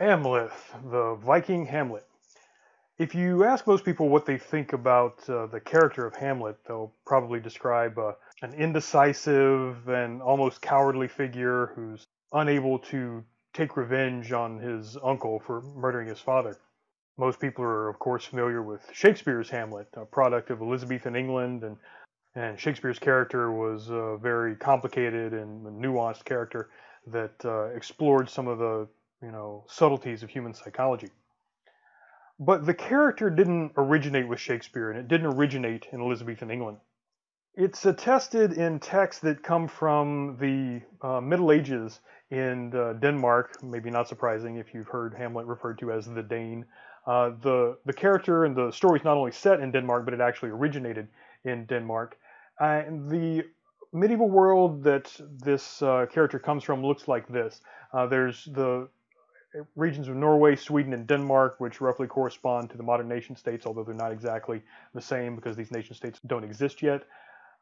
Amleth, the Viking Hamlet. If you ask most people what they think about uh, the character of Hamlet, they'll probably describe uh, an indecisive and almost cowardly figure who's unable to take revenge on his uncle for murdering his father. Most people are, of course, familiar with Shakespeare's Hamlet, a product of Elizabethan England, and, and Shakespeare's character was a very complicated and nuanced character that uh, explored some of the you know, subtleties of human psychology. But the character didn't originate with Shakespeare, and it didn't originate in Elizabethan England. It's attested in texts that come from the uh, Middle Ages in uh, Denmark, maybe not surprising if you've heard Hamlet referred to as the Dane. Uh, the, the character and the story is not only set in Denmark, but it actually originated in Denmark. and the medieval world that this uh, character comes from looks like this. Uh, there's the regions of Norway, Sweden, and Denmark, which roughly correspond to the modern nation states, although they're not exactly the same because these nation states don't exist yet.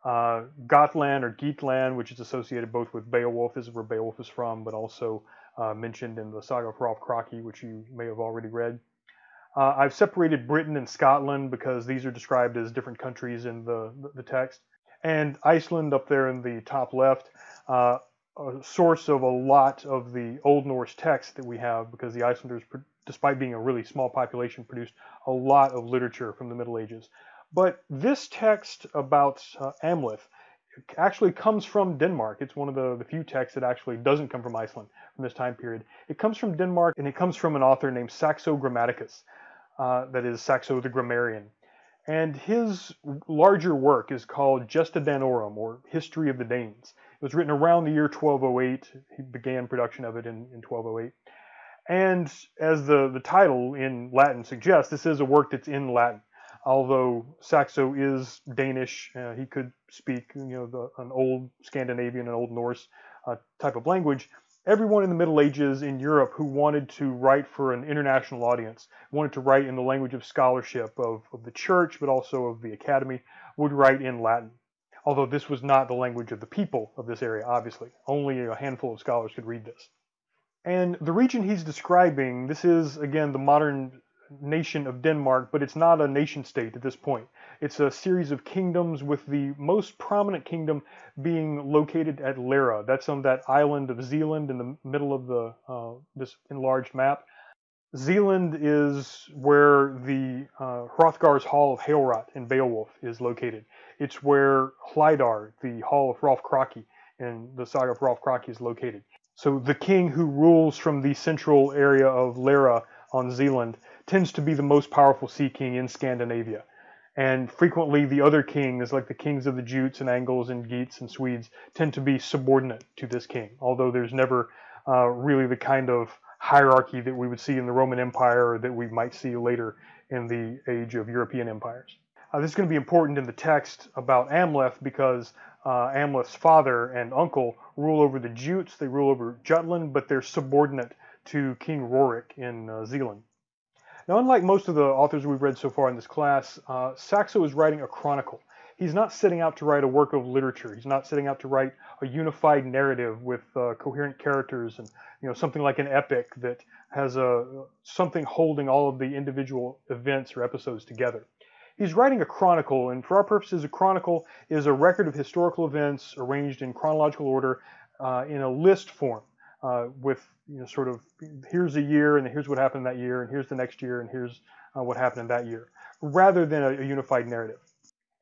Uh, Gotland or Geatland, which is associated both with Beowulf, is where Beowulf is from, but also uh, mentioned in the saga of Hrolf Kraki, which you may have already read. Uh, I've separated Britain and Scotland because these are described as different countries in the, the text. And Iceland up there in the top left uh, a source of a lot of the Old Norse text that we have because the Icelanders, despite being a really small population, produced a lot of literature from the Middle Ages. But this text about uh, Amleth actually comes from Denmark. It's one of the, the few texts that actually doesn't come from Iceland from this time period. It comes from Denmark and it comes from an author named Saxo Grammaticus, uh, that is Saxo the Grammarian. And his larger work is called Gesta Danorum, or History of the Danes. Was written around the year 1208. He began production of it in, in 1208. And as the, the title in Latin suggests, this is a work that's in Latin. Although Saxo is Danish, uh, he could speak you know the, an old Scandinavian, an old Norse uh, type of language. Everyone in the Middle Ages in Europe who wanted to write for an international audience, wanted to write in the language of scholarship of, of the church, but also of the academy, would write in Latin although this was not the language of the people of this area, obviously. Only a handful of scholars could read this. And the region he's describing, this is, again, the modern nation of Denmark, but it's not a nation state at this point. It's a series of kingdoms with the most prominent kingdom being located at Lejre. That's on that island of Zealand in the middle of the uh, this enlarged map. Zealand is where the uh, Hrothgar's Hall of Heorot in Beowulf is located. It's where Hlydar, the Hall of Rolf Kraki and the saga of Rolf Kraki is located. So the king who rules from the central area of Lejre on Zealand tends to be the most powerful sea king in Scandinavia. And frequently the other kings, like the kings of the Jutes and Angles and Geats and Swedes, tend to be subordinate to this king, although there's never uh, really the kind of hierarchy that we would see in the Roman Empire or that we might see later in the age of European empires. Uh, this is going to be important in the text about Amleth because uh, Amleth's father and uncle rule over the Jutes, they rule over Jutland, but they're subordinate to King Rorik in uh, Zealand. Now, unlike most of the authors we've read so far in this class, uh, Saxo is writing a chronicle he's not setting out to write a work of literature. He's not setting out to write a unified narrative with uh, coherent characters and you know something like an epic that has a something holding all of the individual events or episodes together. He's writing a chronicle, and for our purposes, a chronicle is a record of historical events arranged in chronological order uh, in a list form. Uh, with you know sort of here's a year and here's what happened that year and here's the next year and here's uh, what happened in that year rather than a, a unified narrative.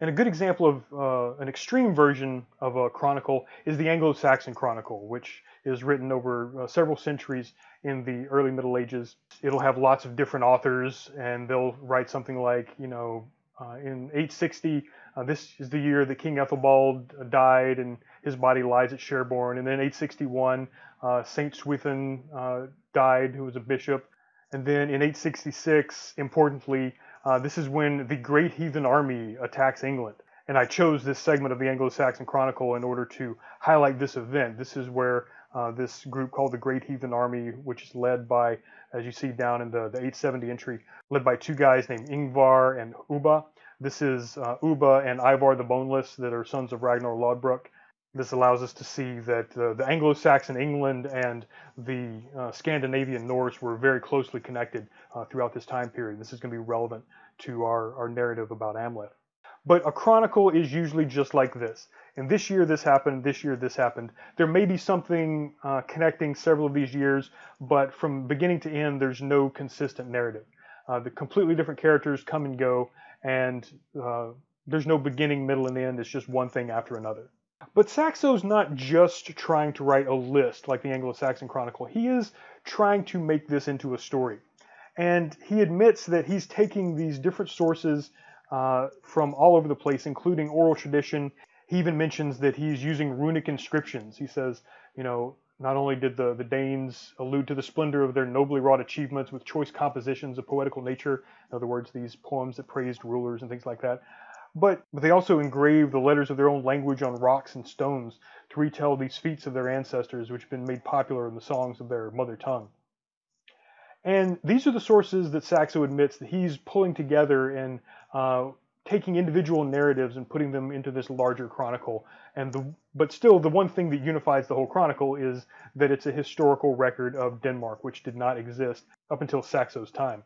And a good example of uh, an extreme version of a chronicle is the Anglo-Saxon Chronicle, which is written over uh, several centuries in the early Middle Ages. It'll have lots of different authors, and they'll write something like, you know, in 860, uh, this is the year that King Ethelbald died, and his body lies at Sherborne. And then 861, uh, Saint Swithin uh, died, who was a bishop. And then in 866, importantly, uh, this is when the Great Heathen Army attacks England. And I chose this segment of the Anglo-Saxon Chronicle in order to highlight this event. This is where uh, this group called the Great Heathen Army, which is led by, as you see down in the, the 870 entry, led by two guys named Ingvar and Ubba. This is uh, Ubba and Ivar the Boneless that are sons of Ragnar Lodbrok. This allows us to see that uh, the Anglo-Saxon England and the uh, Scandinavian Norse were very closely connected uh, throughout this time period. This is going to be relevant to our, our narrative about Amleth. But a chronicle is usually just like this. And this year this happened, this year this happened. There may be something uh, connecting several of these years, but from beginning to end, there's no consistent narrative. Uh, the completely different characters come and go, and uh, there's no beginning, middle, and end. It's just one thing after another. But Saxo's not just trying to write a list like the Anglo-Saxon Chronicle. He is trying to make this into a story. And he admits that he's taking these different sources uh, from all over the place, including oral tradition. He even mentions that he's using runic inscriptions. He says, you know, not only did the, the Danes allude to the splendor of their nobly wrought achievements with choice compositions of poetical nature, in other words, these poems that praised rulers and things like that, but, but they also engraved the letters of their own language on rocks and stones to retell these feats of their ancestors, which have been made popular in the songs of their mother tongue. And these are the sources that Saxo admits that he's pulling together and uh, taking individual narratives and putting them into this larger chronicle. And the, but still, the one thing that unifies the whole chronicle is that it's a historical record of Denmark, which did not exist up until Saxo's time.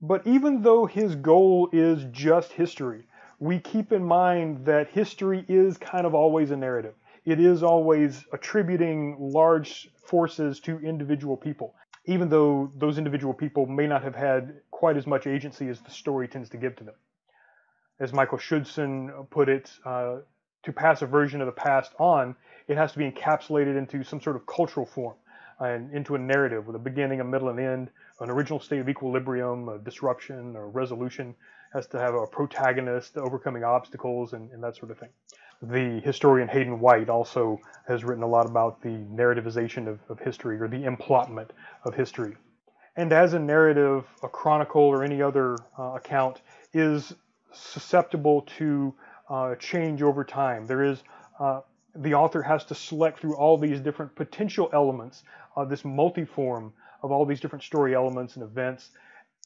But even though his goal is just history, we keep in mind that history is kind of always a narrative. It is always attributing large forces to individual people even though those individual people may not have had quite as much agency as the story tends to give to them. As Michael Schudson put it, uh, to pass a version of the past on, it has to be encapsulated into some sort of cultural form and into a narrative with a beginning, a middle, and end, an original state of equilibrium, a disruption, or resolution, has to have a protagonist overcoming obstacles and, and that sort of thing. The historian Hayden White also has written a lot about the narrativization of, of history or the emplotment of history. And as a narrative, a chronicle or any other uh, account is susceptible to uh, change over time. There is uh, the author has to select through all these different potential elements, of this multiform of all these different story elements and events,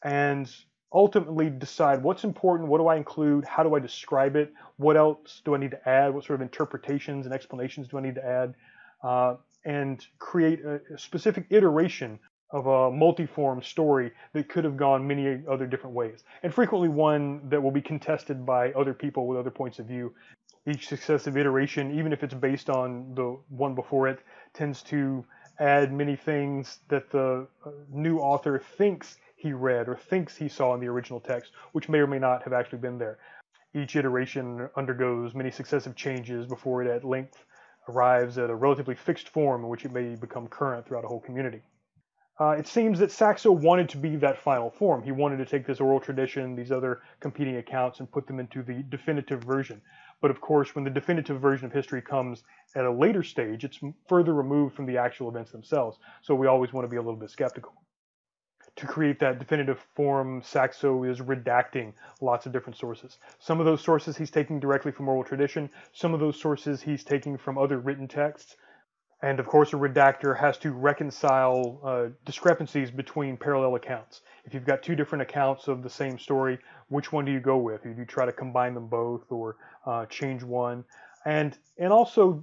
and ultimately decide what's important, what do I include, how do I describe it, what else do I need to add, what sort of interpretations and explanations do I need to add, uh, and create a, a specific iteration of a multiform story that could have gone many other different ways, and frequently one that will be contested by other people with other points of view. Each successive iteration, even if it's based on the one before it, tends to add many things that the uh, new author thinks he read or thinks he saw in the original text, which may or may not have actually been there. Each iteration undergoes many successive changes before it at length arrives at a relatively fixed form in which it may become current throughout a whole community. Uh, it seems that Saxo wanted to be that final form. He wanted to take this oral tradition, these other competing accounts, and put them into the definitive version. But of course, when the definitive version of history comes at a later stage, it's further removed from the actual events themselves. So we always want to be a little bit skeptical to create that definitive form, Saxo is redacting lots of different sources. Some of those sources he's taking directly from oral tradition, some of those sources he's taking from other written texts. And of course, a redactor has to reconcile uh, discrepancies between parallel accounts. If you've got two different accounts of the same story, which one do you go with? Do you try to combine them both or uh, change one? And, and also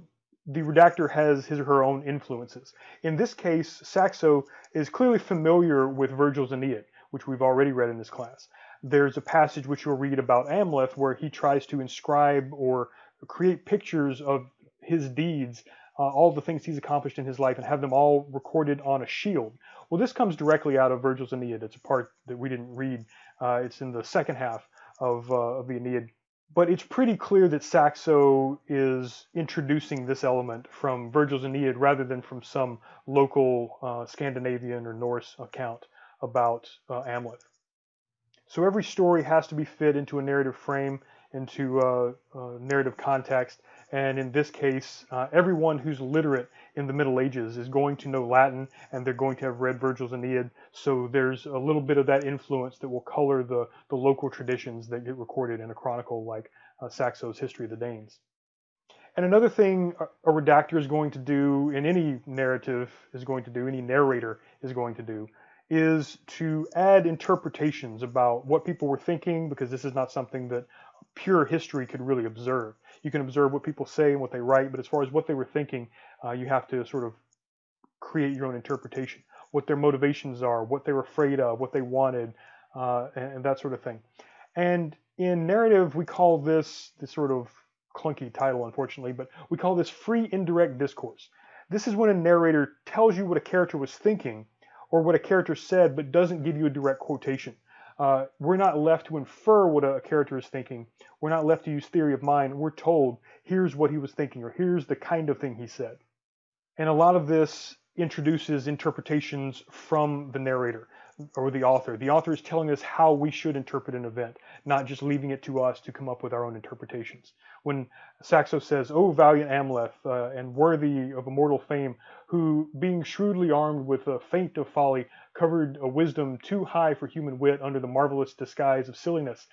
the redactor has his or her own influences. In this case, Saxo is clearly familiar with Virgil's Aeneid, which we've already read in this class. There's a passage which you'll read about Amleth where he tries to inscribe or create pictures of his deeds, uh, all the things he's accomplished in his life, and have them all recorded on a shield. Well, this comes directly out of Virgil's Aeneid. It's a part that we didn't read. Uh, it's in the second half of, uh, of the Aeneid but it's pretty clear that Saxo is introducing this element from Virgil's Aeneid rather than from some local uh, Scandinavian or Norse account about uh, Amleth. So every story has to be fit into a narrative frame, into a, a narrative context, and in this case, uh, everyone who's literate in the Middle Ages is going to know Latin and they're going to have read Virgil's Aeneid. So there's a little bit of that influence that will color the, the local traditions that get recorded in a chronicle like uh, Saxo's History of the Danes. And another thing a redactor is going to do in any narrative is going to do, any narrator is going to do, is to add interpretations about what people were thinking because this is not something that pure history could really observe. You can observe what people say and what they write, but as far as what they were thinking, uh, you have to sort of create your own interpretation, what their motivations are, what they were afraid of, what they wanted, uh, and, and, that sort of thing. And in narrative, we call this this sort of clunky title, unfortunately, but we call this free indirect discourse. This is when a narrator tells you what a character was thinking or what a character said, but doesn't give you a direct quotation. Uh, we're not left to infer what a character is thinking. We're not left to use theory of mind. We're told, here's what he was thinking, or here's the kind of thing he said. And a lot of this introduces interpretations from the narrator or the author. The author is telling us how we should interpret an event, not just leaving it to us to come up with our own interpretations. When Saxo says, O valiant Amleth, uh, and worthy of immortal fame, who, being shrewdly armed with a feint of folly, covered a wisdom too high for human wit under the marvelous disguise of silliness,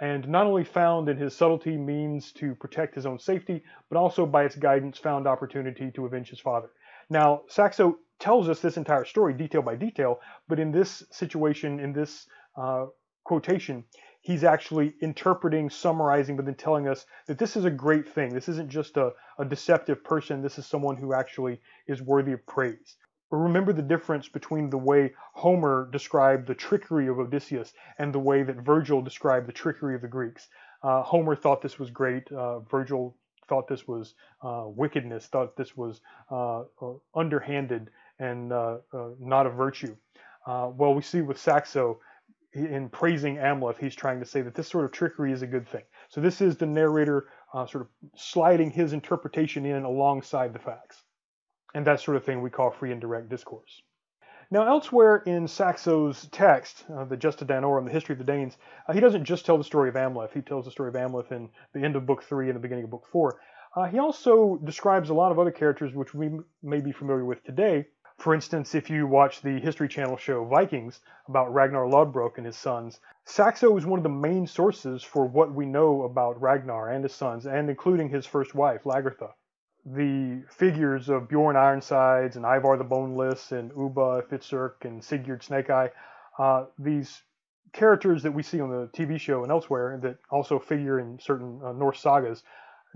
and not only found in his subtlety means to protect his own safety, but also by its guidance found opportunity to avenge his father. Now, Saxo tells us this entire story detail by detail, but in this situation, in this uh, quotation, he's actually interpreting, summarizing, but then telling us that this is a great thing. This isn't just a, a deceptive person. This is someone who actually is worthy of praise. But remember the difference between the way Homer described the trickery of Odysseus and the way that Virgil described the trickery of the Greeks. Uh, Homer thought this was great. Uh, Virgil thought this was uh, wickedness, thought this was uh, uh, underhanded and uh, not a virtue. well, we see with Saxo, in praising Amleth, he's trying to say that this sort of trickery is a good thing. So this is the narrator sort of sliding his interpretation in alongside the facts. And that sort of thing we call free indirect discourse. Now, elsewhere in Saxo's text, uh, the Gesta Danorum, the history of the Danes, uh, he doesn't just tell the story of Amleth. He tells the story of Amleth in the end of Book 3 and the beginning of Book 4. Uh, he also describes a lot of other characters which we may be familiar with today. For instance, if you watch the History Channel show Vikings about Ragnar Lodbrok and his sons, Saxo is one of the main sources for what we know about Ragnar and his sons, and including his first wife, Lagertha the figures of Bjorn Ironsides and Ivar the Boneless and Ubba Hvitserk and Sigurd Snakeeye, uh, these characters that we see on the TV show and elsewhere that also figure in certain uh, Norse sagas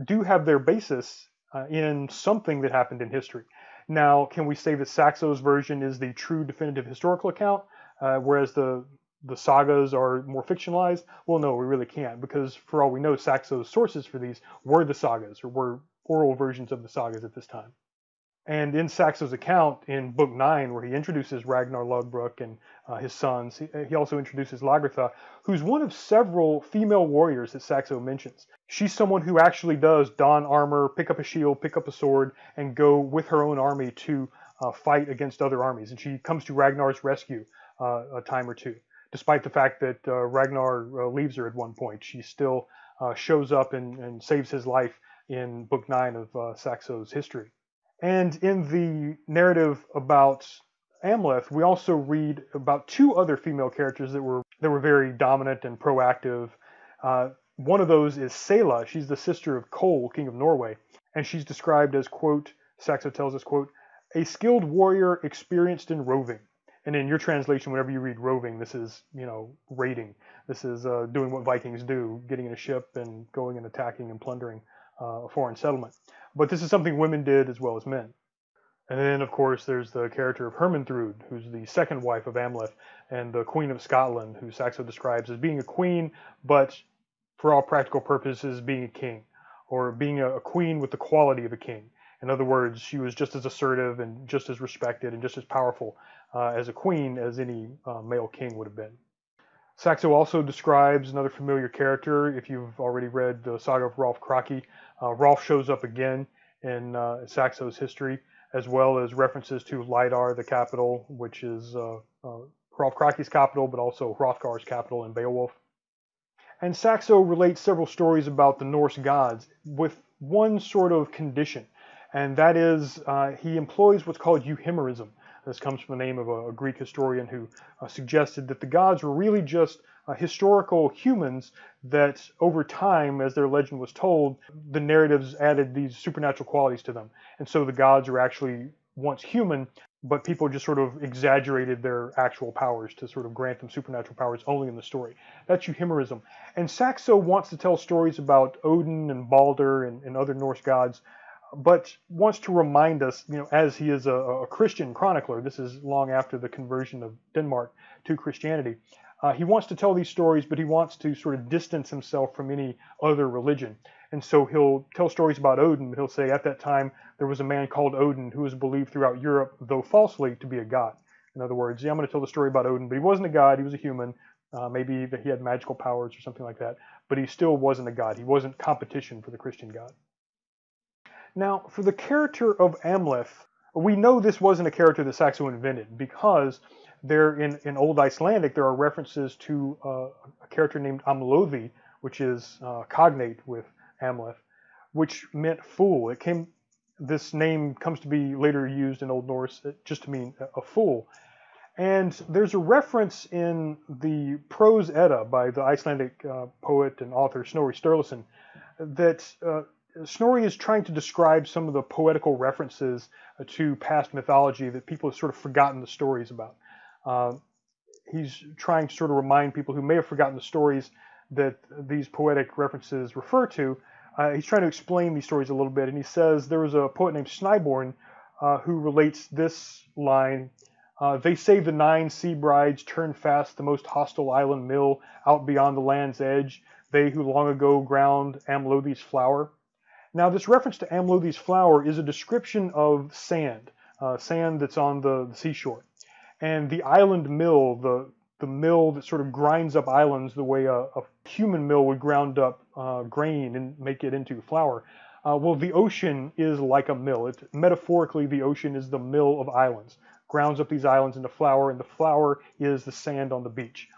do have their basis uh, in something that happened in history. Now, can we say that Saxo's version is the true definitive historical account, uh, whereas the the sagas are more fictionalized? Well, no, we really can't, because for all we know, Saxo's sources for these were the sagas, or were oral versions of the sagas at this time. And in Saxo's account in Book 9, where he introduces Ragnar Lodbrok and uh, his sons, he, he, also introduces Lagertha, who's one of several female warriors that Saxo mentions. She's someone who actually does don armor, pick up a shield, pick up a sword, and go with her own army to uh, fight against other armies. And she comes to Ragnar's rescue uh, a time or two. Despite the fact that uh, Ragnar uh, leaves her at one point, she still uh, shows up and, and saves his life in Book 9 of Saxo's history. And in the narrative about Amleth, we also read about two other female characters that were that were very dominant and proactive. Uh, one of those is Sela. She's the sister of Kol, king of Norway, and she's described as quote. Saxo tells us quote, a skilled warrior experienced in roving. And in your translation, whenever you read roving, this is you know raiding. This is uh, doing what Vikings do, getting in a ship and going and attacking and plundering uh, a foreign settlement. But this is something women did as well as men. And then, of course, there's the character of Hermanthrud, who's the second wife of Amleth, and the Queen of Scotland, who Saxo describes as being a queen, but for all practical purposes, being a king, or being a, queen with the quality of a king. In other words, she was just as assertive and just as respected and just as powerful uh, as a queen as any uh, male king would have been. Saxo also describes another familiar character. If you've already read the saga of Rolf Kraki, uh, Rolf shows up again in uh, Saxo's history, as well as references to Lydar, the capital, which is uh, uh Rolf Kraki's capital, but also Hrothgar's capital in Beowulf. And Saxo relates several stories about the Norse gods with one sort of condition, and that is uh, he employs what's called euhemerism. This comes from the name of a, a Greek historian who uh, suggested that the gods were really just uh, historical humans that over time, as their legend was told, the narratives added these supernatural qualities to them. And so the gods are actually once human, but people just sort of exaggerated their actual powers to sort of grant them supernatural powers only in the story. That's euhemerism. And Saxo wants to tell stories about Odin and Balder and, and other Norse gods, but wants to remind us, you know, as he is a, a Christian chronicler, this is long after the conversion of Denmark to Christianity, uh, he wants to tell these stories, but he wants to sort of distance himself from any other religion. And so he'll tell stories about Odin. He'll say at that time there was a man called Odin who was believed throughout Europe, though falsely, to be a god. In other words, yeah, I'm going to tell the story about Odin, but he wasn't a god. He was a human. Uh, maybe that he had magical powers or something like that. But he still wasn't a god. He wasn't competition for the Christian god. Now, for the character of Amleth, we know this wasn't a character that Saxo invented because there in, in Old Icelandic there are references to uh, a character named Amlothi, which is uh, cognate with Amleth, which meant fool. It came. This name comes to be later used in Old Norse uh, just to mean a fool. And there's a reference in the Prose Edda by the Icelandic uh, poet and author Snorri Sturluson that uh, Snorri is trying to describe some of the poetical references uh, to past mythology that people have sort of forgotten the stories about. Uh, he's trying to sort of remind people who may have forgotten the stories that these poetic references refer to uh, he's trying to explain these stories a little bit, and he says there was a poet named Snaebjorn uh, who relates this line. Uh, they say the nine sea brides turn fast the most hostile island mill out beyond the land's edge, they who long ago ground Amlothi's flour. Now, this reference to Amlothi's flour is a description of sand, uh, sand that's on the, the seashore. And the island mill, the the mill that sort of grinds up islands the way a, a human mill would ground up uh, grain and make it into flour. Uh, well, the ocean is like a mill. It, metaphorically, the ocean is the mill of islands, grounds up these islands into flour, and the flour is the sand on the beach.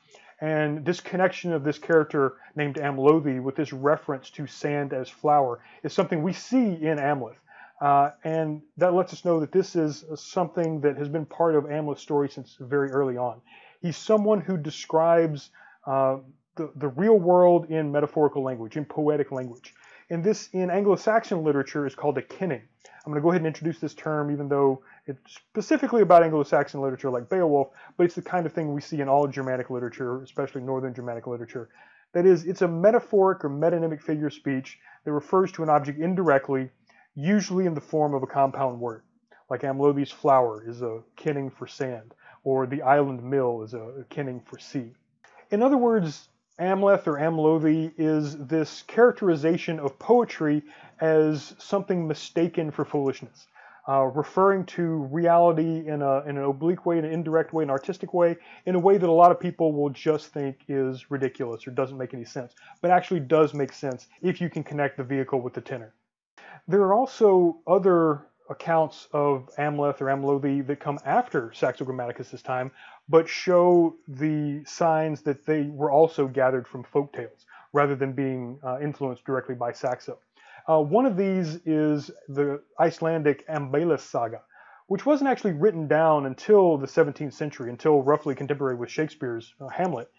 And this connection of this character named Amlothi with this reference to sand as flour is something we see in Amleth. Uh, and that lets us know that this is something that has been part of Amleth's story since very early on. He's someone who describes uh, the, the real world in metaphorical language, in poetic language. And this, in Anglo-Saxon literature, is called a kenning. I'm going to go ahead and introduce this term, even though it's specifically about Anglo-Saxon literature like Beowulf, but it's the kind of thing we see in all Germanic literature, especially Northern Germanic literature. That is, it's a metaphoric or metonymic figure of speech that refers to an object indirectly, usually in the form of a compound word. Like Amlothi's flour is a kenning for sand or the island mill is a kenning for sea. In other words, Amleth or Amlothi is this characterization of poetry as something mistaken for foolishness, uh, referring to reality in, a, in an oblique way, in an indirect way, an artistic way, in a way that a lot of people will just think is ridiculous or doesn't make any sense, but actually does make sense if you can connect the vehicle with the tenor. There are also other accounts of Amleth or Amlothi that come after Saxo Grammaticus' time, but show the signs that they were also gathered from folk tales rather than being uh, influenced directly by Saxo. Uh, one of these is the Icelandic Ambales saga, which wasn't actually written down until the 17th century, until roughly contemporary with Shakespeare's uh, Hamlet.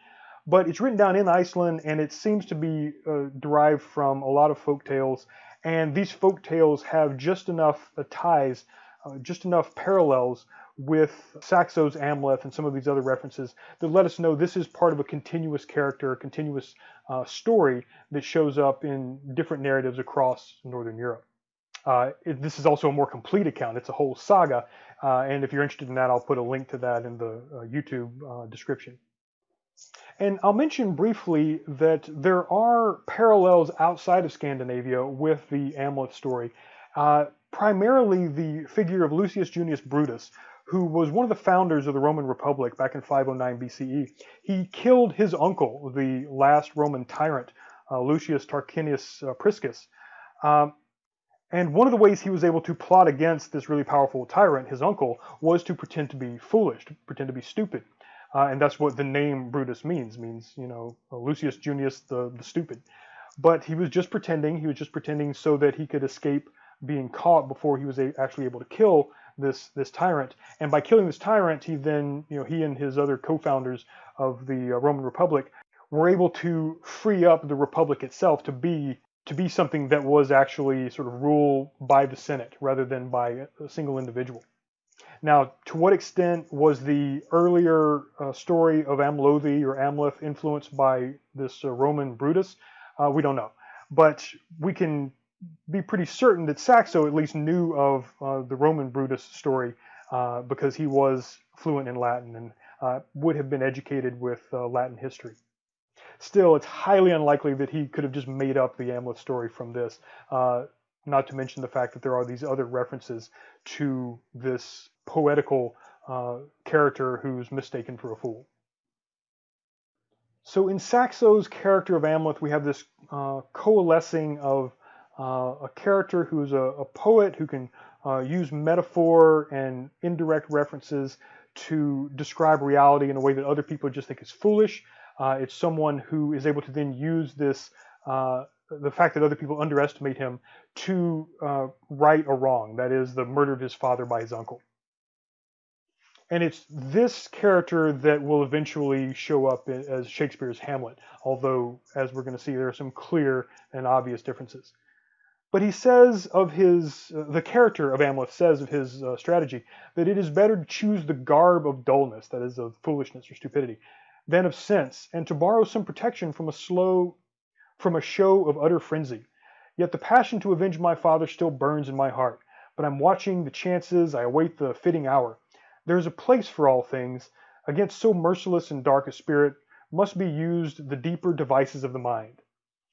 But it's written down in Iceland and it seems to be uh, derived from a lot of folk tales and these folk tales have just enough uh, ties, uh, just enough parallels with Saxo's Amleth and some of these other references that let us know this is part of a continuous character, a continuous uh, story that shows up in different narratives across Northern Europe. Uh, it, this is also a more complete account. It's a whole saga. Uh, and if you're interested in that, I'll put a link to that in the uh, YouTube uh, description. And I'll mention briefly that there are parallels outside of Scandinavia with the Amleth story. Uh, primarily the figure of Lucius Junius Brutus, who was one of the founders of the Roman Republic back in 509 BCE. He killed his uncle, the last Roman tyrant, uh, Lucius Tarquinius uh, Priscus. Um, and one of the ways he was able to plot against this really powerful tyrant, his uncle, was to pretend to be foolish, to pretend to be stupid. Uh, and that's what the name Brutus means, means, you know, Lucius Junius the, the stupid. But he was just pretending, he was just pretending so that he could escape being caught before he was actually able to kill this this tyrant. And by killing this tyrant, he then, you know, he and his other co-founders of the uh, Roman Republic were able to free up the republic itself to be to be something that was actually sort of ruled by the Senate rather than by a single individual. Now, to what extent was the earlier uh, story of Amlothe or Amleth influenced by this uh, Roman Brutus? Uh, we don't know. But we can be pretty certain that Saxo at least knew of uh, the Roman Brutus story uh, because he was fluent in Latin and uh, would have been educated with Latin history. Still, it's highly unlikely that he could have just made up the Amleth story from this. Uh, not to mention the fact that there are these other references to this poetical uh, character who's mistaken for a fool. So in Saxo's character of Amleth, we have this uh, coalescing of uh, a character who's a, a, poet who can uh, use metaphor and indirect references to describe reality in a way that other people just think is foolish. Uh, it's someone who is able to then use this uh, the fact that other people underestimate him to uh, right a wrong, that is, the murder of his father by his uncle. And it's this character that will eventually show up as Shakespeare's Hamlet, although, as we're going to see, there are some clear and obvious differences. But he says of his, uh, the character of Amleth says of his uh, strategy that it is better to choose the garb of dullness, that is, of foolishness or stupidity, than of sense, and to borrow some protection from a slow from a show of utter frenzy. Yet the passion to avenge my father still burns in my heart. But I'm watching the chances, I await the fitting hour. There is a place for all things. Against so merciless and dark a spirit must be used the deeper devices of the mind.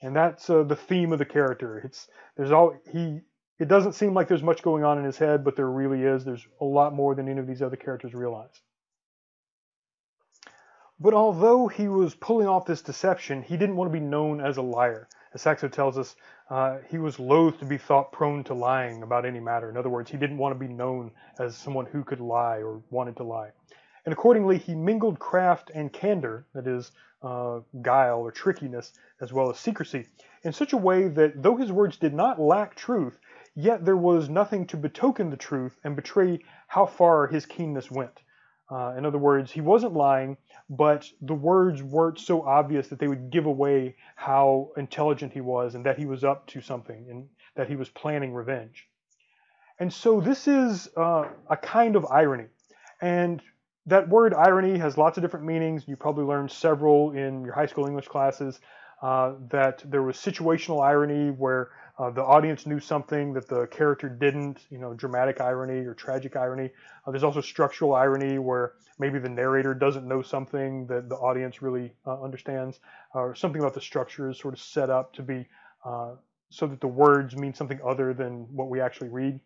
And that's uh, the theme of the character. It's there's all he. It doesn't seem like there's much going on in his head, but there really is. There's a lot more than any of these other characters realize. But although he was pulling off this deception, he didn't want to be known as a liar. As Saxo tells us, uh, he was loath to be thought prone to lying about any matter. In other words, he didn't want to be known as someone who could lie or wanted to lie. And accordingly, he mingled craft and candor, that is, uh, guile or trickiness, as well as secrecy, in such a way that though his words did not lack truth, yet there was nothing to betoken the truth and betray how far his keenness went. Uh, in other words, he wasn't lying, but the words weren't so obvious that they would give away how intelligent he was and that he was up to something and that he was planning revenge. And so this is uh, a kind of irony. And that word irony has lots of different meanings. You probably learned several in your high school English classes. Uh, that there was situational irony where uh, the audience knew something that the character didn't, you know, dramatic irony or tragic irony. Uh, there's also structural irony where maybe the narrator doesn't know something that the audience really uh, understands, or something about the structure is sort of set up to be uh, so that the words mean something other than what we actually read.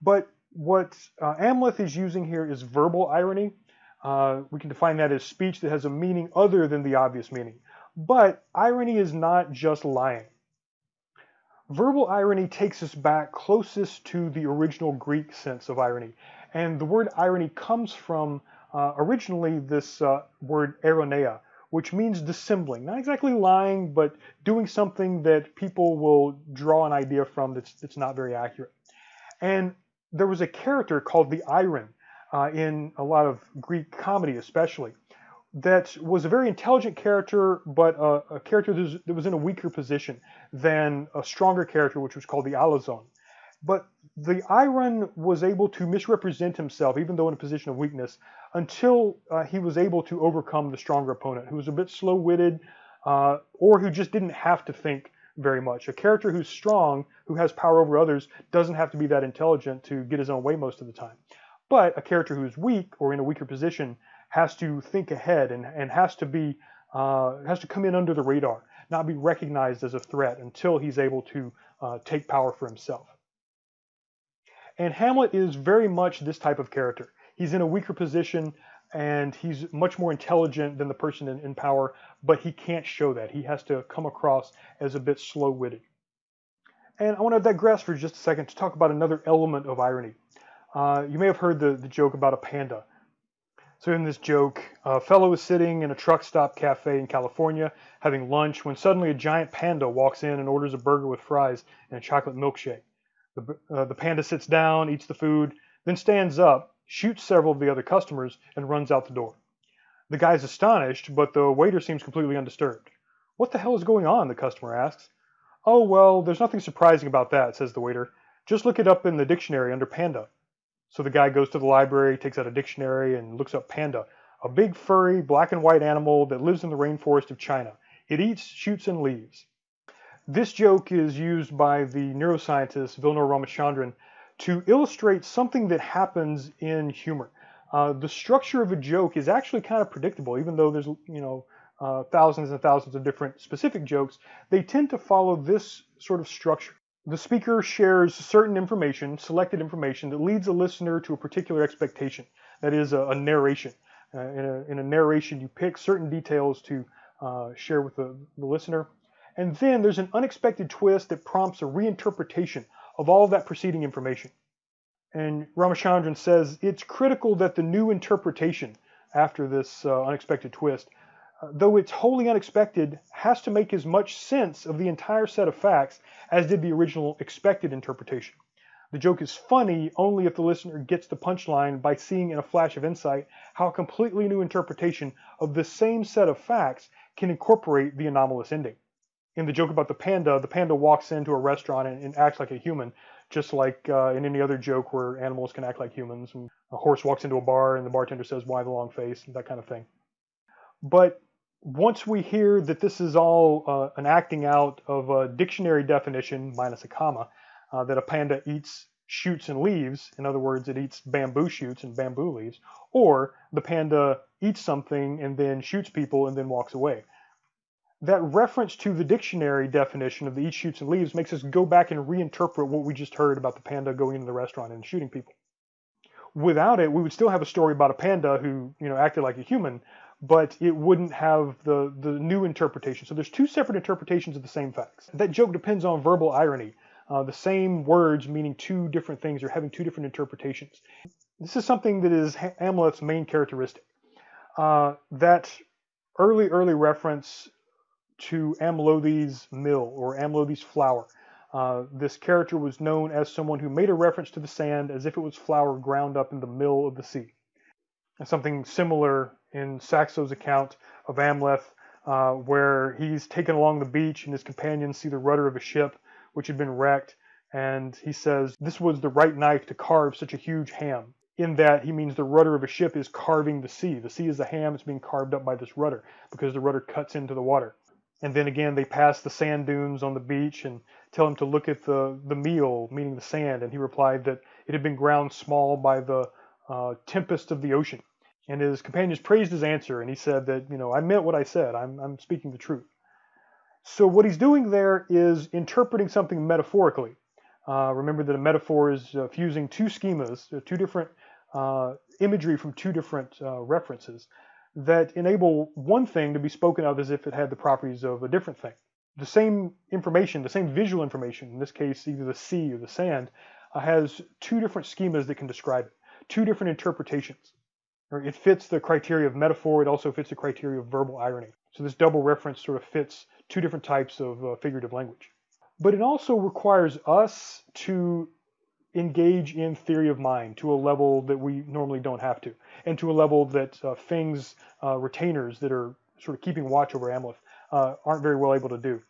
But what uh, Amleth is using here is verbal irony. Uh, we can define that as speech that has a meaning other than the obvious meaning. But irony is not just lying. Verbal irony takes us back closest to the original Greek sense of irony. And the word irony comes from uh, originally this uh, word eironeia, which means dissembling. Not exactly lying, but doing something that people will draw an idea from that's, that's not very accurate. And there was a character called the eiron uh, in a lot of Greek comedy, especially that was a very intelligent character, but a, character that was, that was, in a weaker position than a stronger character, which was called the Alazon. But the eiron was able to misrepresent himself, even though in a position of weakness, until uh, he was able to overcome the stronger opponent, who was a bit slow-witted, uh, or who just didn't have to think very much. A character who's strong, who has power over others, doesn't have to be that intelligent to get his own way most of the time. But a character who's weak or in a weaker position has to think ahead and, and has to be uh, has to come in under the radar, not be recognized as a threat until he's able to uh, take power for himself. And Hamlet is very much this type of character. He's in a weaker position and he's much more intelligent than the person in, in power, but he can't show that. He has to come across as a bit slow-witted. And I want to digress for just a second to talk about another element of irony. Uh, you may have heard the, the joke about a panda. So in this joke, a fellow is sitting in a truck stop cafe in California having lunch when suddenly a giant panda walks in and orders a burger with fries and a chocolate milkshake. The, uh, the panda sits down, eats the food, then stands up, shoots several of the other customers, and runs out the door. The guy's astonished, but the waiter seems completely undisturbed. What the hell is going on? the customer asks. Oh, well, there's nothing surprising about that, says the waiter. Just look it up in the dictionary under panda. So the guy goes to the library, takes out a dictionary, and looks up panda, a big furry black and white animal that lives in the rainforest of China. It eats, shoots, and leaves. This joke is used by the neuroscientist Vilayanur Ramachandran to illustrate something that happens in humor. Uh, the structure of a joke is actually kind of predictable, even though there's you know uh, thousands and thousands of different specific jokes. They tend to follow this sort of structure. The speaker shares certain information, selected information, that leads a listener to a particular expectation. That is a, a narration. Uh, in, a, in, a, narration, you pick certain details to uh, share with the, the listener. And then there's an unexpected twist that prompts a reinterpretation of all of that preceding information. And Ramachandran says it's critical that the new interpretation after this uh, unexpected twist, though it's wholly unexpected, has to make as much sense of the entire set of facts as did the original expected interpretation. The joke is funny only if the listener gets the punchline by seeing in a flash of insight how a completely new interpretation of the same set of facts can incorporate the anomalous ending. In the joke about the panda, the panda walks into a restaurant and, and acts like a human, just like uh, in any other joke where animals can act like humans. And a horse walks into a bar and the bartender says, Why the long face? that kind of thing. But once we hear that this is all uh, an acting out of a dictionary definition minus a comma, uh, that a panda eats shoots and leaves, in other words, it eats bamboo shoots and bamboo leaves, or the panda eats something and then shoots people and then walks away that reference to the dictionary definition of the eat shoots and leaves makes us go back and reinterpret what we just heard about the panda going into the restaurant and shooting people. Without it, we would still have a story about a panda who, you know, acted like a human, but it wouldn't have the, the new interpretation. So there's two separate interpretations of the same facts. That joke depends on verbal irony. Uh, the same words meaning two different things or having two different interpretations. This is something that is Amleth's main characteristic. Uh, that early, early reference to Amlothi's mill or Amlothi's flour. Uh, this character was known as someone who made a reference to the sand as if it was flour ground up in the mill of the sea. And something similar in Saxo's account of Amleth, uh, where he's taken along the beach and his companions see the rudder of a ship which had been wrecked, and he says, This was the right knife to carve such a huge ham. In that he means the rudder of a ship is carving the sea. The sea is the ham that's being carved up by this rudder because the rudder cuts into the water. And then again, they pass the sand dunes on the beach and tell him to look at the, the meal, meaning the sand. And he replied that it had been ground small by the uh, tempest of the ocean. And his companions praised his answer, and he said that, you know, I meant what I said. I'm, I'm speaking the truth. So what he's doing there is interpreting something metaphorically. Uh, remember that a metaphor is uh, fusing two schemas, uh, two different uh, imagery from two different uh, references that enable one thing to be spoken of as if it had the properties of a different thing. The same information, the same visual information, in this case either the sea or the sand, uh, has two different schemas that can describe it, two different interpretations. It fits the criteria of metaphor, it also fits the criteria of verbal irony. So this double reference sort of fits two different types of uh, figurative language. But it also requires us to engage in theory of mind to a level that we normally don't have to, and to a level that uh, Feng's uh, retainers that are sort of keeping watch over Amleth uh, aren't very well able to do.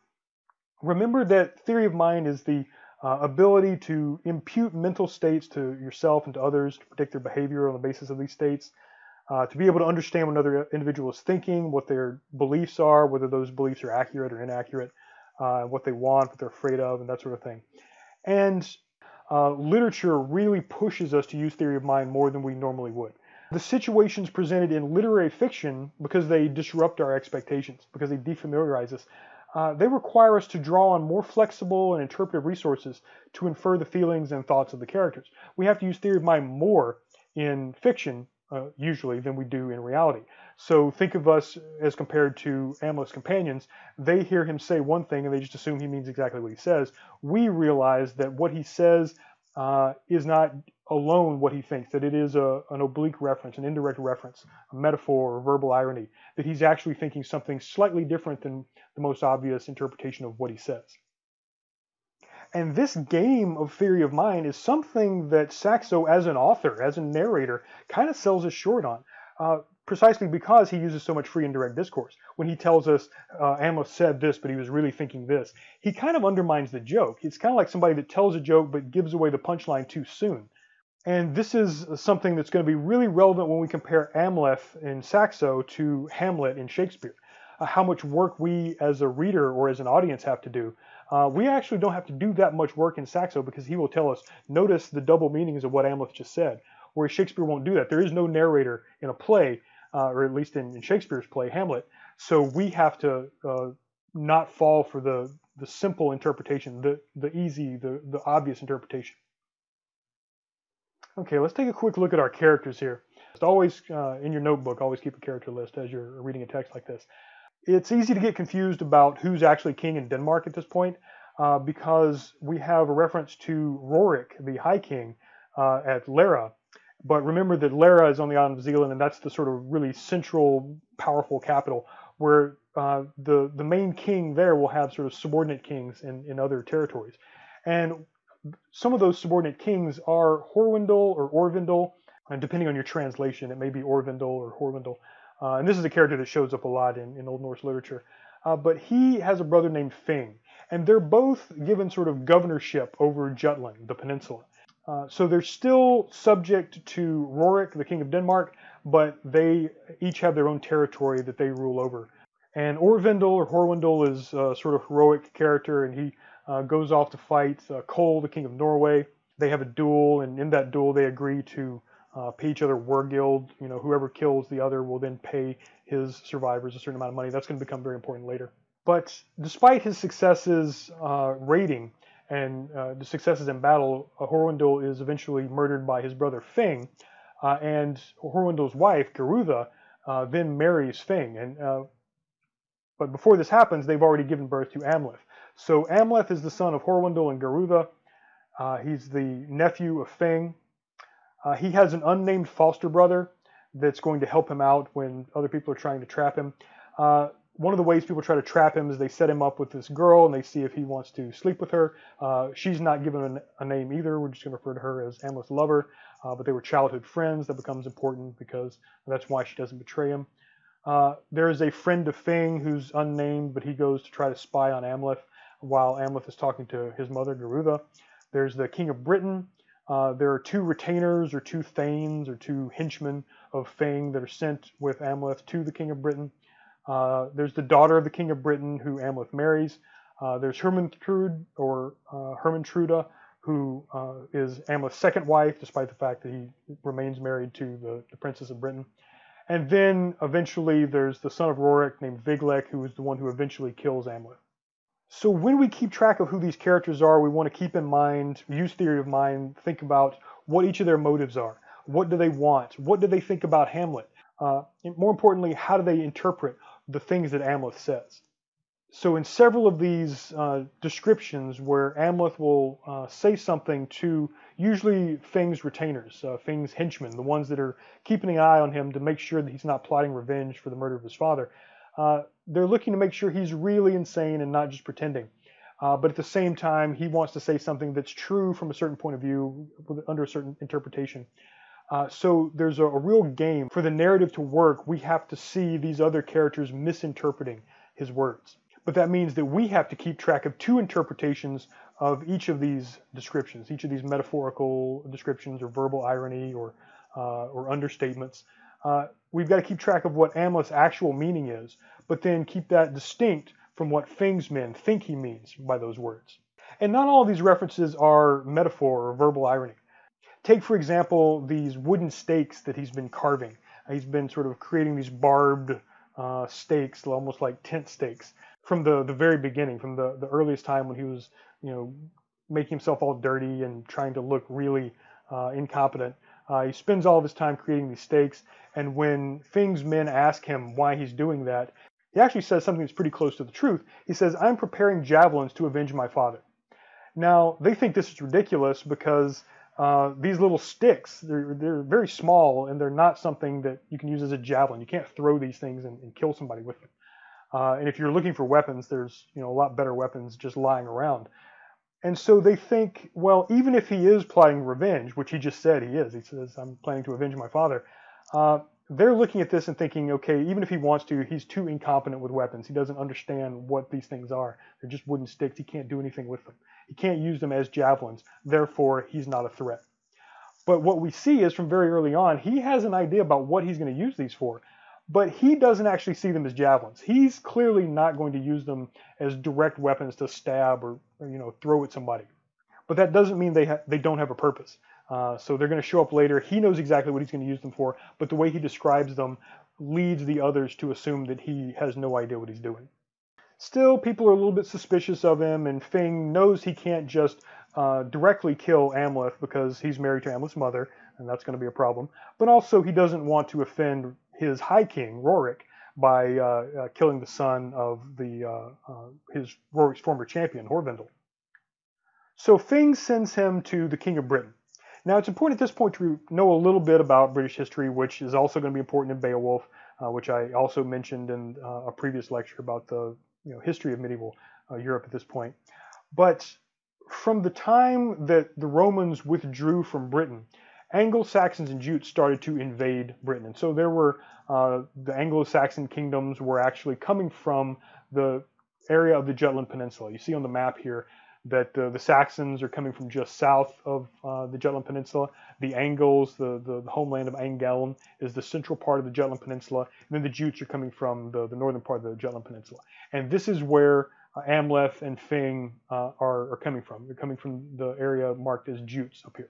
Remember that theory of mind is the uh, ability to impute mental states to yourself and to others to predict their behavior on the basis of these states, uh, to be able to understand what another individual is thinking, what their beliefs are, whether those beliefs are accurate or inaccurate, uh, what they want, what they're afraid of, and that sort of thing. And uh, literature really pushes us to use theory of mind more than we normally would. The situations presented in literary fiction, because they disrupt our expectations, because they defamiliarize us, uh, they require us to draw on more flexible and interpretive resources to infer the feelings and thoughts of the characters. We have to use theory of mind more in fiction, uh, usually, than we do in reality. So think of us as compared to Amleth's companions. They hear him say one thing and they just assume he means exactly what he says. We realize that what he says uh, is not alone what he thinks, that it is a, an oblique reference, an indirect reference, a metaphor or verbal irony, that he's actually thinking something slightly different than the most obvious interpretation of what he says. And this game of theory of mind is something that Saxo, as an author, as a narrator, kind of sells us short on. Uh, precisely because he uses so much free indirect discourse. When he tells us uh, Amleth said this, but he was really thinking this, he kind of undermines the joke. It's kind of like somebody that tells a joke but gives away the punchline too soon. And this is something that's going to be really relevant when we compare Amleth in Saxo to Hamlet in Shakespeare. Uh, how much work we as a reader or as an audience have to do. Uh, we actually don't have to do that much work in Saxo because he will tell us, notice the double meanings of what Amleth just said, whereas Shakespeare won't do that. There is no narrator in a play, uh, or at least in, in, Shakespeare's play, Hamlet. So we have to uh, not fall for the, the simple interpretation, the, the easy, the, the obvious interpretation. Okay, let's take a quick look at our characters here. Just always, uh, in your notebook, always keep a character list as you're reading a text like this. It's easy to get confused about who's actually king in Denmark at this point uh, because we have a reference to Rorik, the High King, uh, at Lejre. But remember that Lejre is on the island of Zealand, and that's the sort of really central, powerful capital where uh, the the main king there will have sort of subordinate kings in, in other territories. And some of those subordinate kings are Horwendel or Orvindel, and depending on your translation, it may be Orvindel or Horwendel. Uh, and this is a character that shows up a lot in, in Old Norse literature. Uh, but he has a brother named Fing, and they're both given sort of governorship over Jutland, the peninsula. Uh, so they're still subject to Rorik, the king of Denmark, but they each have their own territory that they rule over. And Orvindel or Horwendel is a sort of heroic character, and he uh, goes off to fight uh, Kol, the king of Norway. They have a duel, and in that duel, they agree to uh, pay each other wergild. You know, whoever kills the other will then pay his survivors a certain amount of money. That's going to become very important later. But despite his successes uh, raiding and uh, the successes in battle, uh, is eventually murdered by his brother Fing, uh, and Horwendel's wife Gerutha uh, then marries Fing. And but before this happens, they've already given birth to Amleth. So Amleth is the son of Horwendel and Gerutha. he's the nephew of Fing. Uh, he has an unnamed foster brother that's going to help him out when other people are trying to trap him. Uh, one of the ways people try to trap him is they set him up with this girl and they see if he wants to sleep with her. Uh, she's not given a, a, name either. We're just going to refer to her as Amleth's lover. Uh, but they were childhood friends. That becomes important because that's why she doesn't betray him. Uh, there is a friend of Fing who's unnamed, but he goes to try to spy on Amleth while Amleth is talking to his mother, Gerutha. There's the king of Britain, uh, there are two retainers or two thanes or two henchmen of Fing that are sent with Amleth to the king of Britain. Uh, there's the daughter of the king of Britain who Amleth marries. Uh, there's Hermantrude or uh, Hermantruda, who uh, is Amleth's second wife, despite the fact that he remains married to the, the princess of Britain. And then eventually there's the son of Rorik named Viglek, who is the one who eventually kills Amleth. So when we keep track of who these characters are, we want to keep in mind, use theory of mind, think about what each of their motives are. What do they want? What do they think about Hamlet? Uh, more importantly, how do they interpret the things that Amleth says? So in several of these uh, descriptions where Amleth will uh, say something to usually Fing's retainers, uh, Fing's henchmen, the ones that are keeping an eye on him to make sure that he's not plotting revenge for the murder of his father, uh, they're looking to make sure he's really insane and not just pretending. Uh, but at the same time, he wants to say something that's true from a certain point of view, under a certain interpretation. Uh, so there's a, a, real game. For the narrative to work, we have to see these other characters misinterpreting his words. But that means that we have to keep track of two interpretations of each of these descriptions, each of these metaphorical descriptions or verbal irony or, uh, or understatements. Uh, we've got to keep track of what Amleth's actual meaning is, but then keep that distinct from what Fing's men think he means by those words. And not all of these references are metaphor or verbal irony. Take, for example, these wooden stakes that he's been carving. He's been sort of creating these barbed uh, stakes, almost like tent stakes, from the, the very beginning, from the, the earliest time when he was, you know, making himself all dirty and trying to look really uh, incompetent. Uh, he spends all of his time creating these stakes, and when Fing's men ask him why he's doing that, he actually says something that's pretty close to the truth. He says, I'm preparing javelins to avenge my father. Now, they think this is ridiculous because uh, these little sticks, they're, they're very small and they're not something that you can use as a javelin. You can't throw these things and, and kill somebody with them. Uh, and if you're looking for weapons, there's you know a lot better weapons just lying around. And so they think, well, even if he is plotting revenge, which he just said he is, he says, I'm planning to avenge my father, uh, they're looking at this and thinking, okay, even if he wants to, he's too incompetent with weapons. He doesn't understand what these things are. They're just wooden sticks. He can't do anything with them. He can't use them as javelins. Therefore, he's not a threat. But what we see is from very early on, he has an idea about what he's going to use these for. But he doesn't actually see them as javelins. He's clearly not going to use them as direct weapons to stab or, or you know throw at somebody. But that doesn't mean they they don't have a purpose. Uh, so they're going to show up later. He knows exactly what he's going to use them for, but the way he describes them leads the others to assume that he has no idea what he's doing. Still, people are a little bit suspicious of him, and Fing knows he can't just uh, directly kill Amleth because he's married to Amleth's mother, and that's going to be a problem. But also, he doesn't want to offend his High King, Rorik, by uh, uh, killing the son of the uh, his Rorik's former champion, Horvindel. So Fing sends him to the King of Britain. Now, it's important at this point to know a little bit about British history, which is also going to be important in Beowulf, uh, which I also mentioned in a previous lecture about the you know, history of medieval uh, Europe at this point. But from the time that the Romans withdrew from Britain, Anglo-Saxons and Jutes started to invade Britain. And so there were, uh, the Anglo-Saxon kingdoms were actually coming from the area of the Jutland Peninsula. You see on the map here that uh, the Saxons are coming from just south of uh, the Jutland Peninsula. The Angles, the, the, the, homeland of Angeln, is the central part of the Jutland Peninsula. And then the Jutes are coming from the, the northern part of the Jutland Peninsula. And this is where uh, Amleth and Fing uh, are, are coming from. They're coming from the area marked as Jutes up here.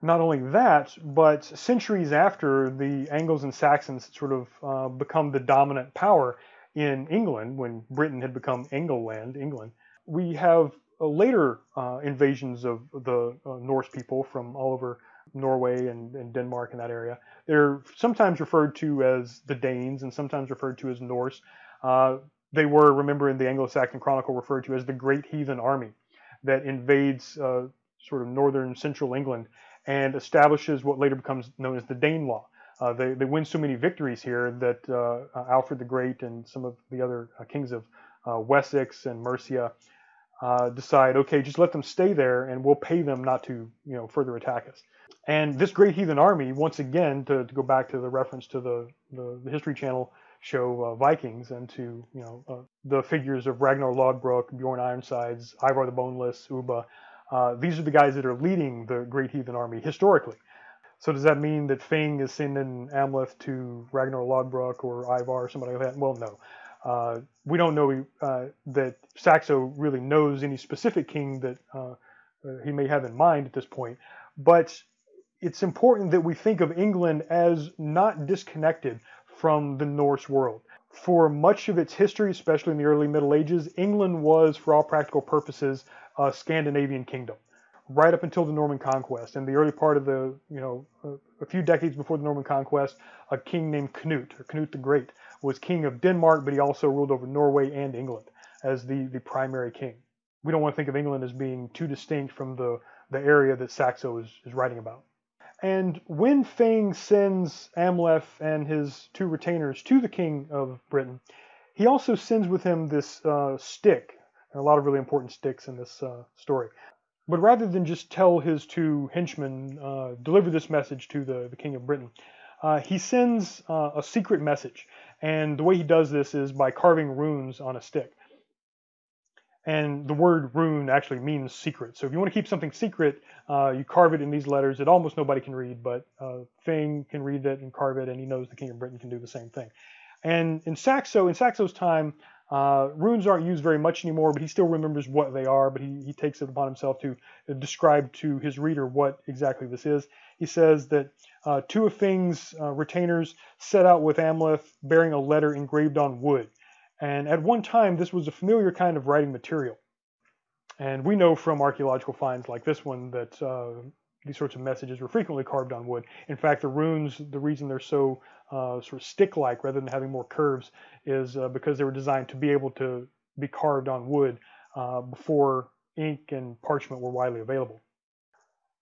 Not only that, but centuries after the Angles and Saxons sort of uh, become the dominant power in England, when Britain had become Engleland, England, we have later uh, invasions of the uh, Norse people from all over Norway and, and, Denmark and that area. They're sometimes referred to as the Danes and sometimes referred to as Norse. Uh, they were, remember in the Anglo-Saxon Chronicle, referred to as the Great Heathen Army that invades uh, sort of northern central England and establishes what later becomes known as the Danelaw. Uh, they, they win so many victories here that uh, Alfred the Great and some of the other uh, kings of uh, Wessex and Mercia uh, decide, okay, just let them stay there and we'll pay them not to, you know, further attack us. And this great heathen army, once again, to, to go back to the reference to the, the, the History Channel show uh, Vikings and to you know uh, the figures of Ragnar Lodbrok, Bjorn Ironsides, Ivar the Boneless, Ubba. Uh, these are the guys that are leading the Great Heathen Army historically. So does that mean that Fing is sending Amleth to Ragnar Lodbrok or Ivar or somebody like that? Well, no. Uh, we don't know uh, that Saxo really knows any specific king that uh, he may have in mind at this point, but it's important that we think of England as not disconnected from the Norse world. For much of its history, especially in the early Middle Ages, England was, for all practical purposes, a Scandinavian kingdom, right up until the Norman conquest. In the early part of the, you know, a few decades before the Norman conquest, a king named Canute, or Canute the Great, was king of Denmark, but he also ruled over Norway and England as the, the primary king. We don't want to think of England as being too distinct from the, the area that Saxo is, is writing about. And when Fing sends Amleth and his two retainers to the king of Britain, he also sends with him this uh, stick, and a lot of really important sticks in this uh, story. But rather than just tell his two henchmen, uh, deliver this message to the, the king of Britain, uh, he sends uh, a secret message. And the way he does this is by carving runes on a stick. And the word rune actually means secret. So if you want to keep something secret, uh, you carve it in these letters that almost nobody can read, but uh, can read it and carve it, and he knows the King of Britain can do the same thing. And in Saxo, in Saxo's time, uh, runes aren't used very much anymore, but he still remembers what they are, but he, he takes it upon himself to describe to his reader what exactly this is. He says that uh, two of Fing's uh, retainers set out with Amleth bearing a letter engraved on wood. And at one time, this was a familiar kind of writing material. And we know from archaeological finds like this one that uh, these sorts of messages were frequently carved on wood. In fact, the runes, the reason they're so uh, sort of stick-like rather than having more curves is uh, because they were designed to be able to be carved on wood uh, before ink and parchment were widely available.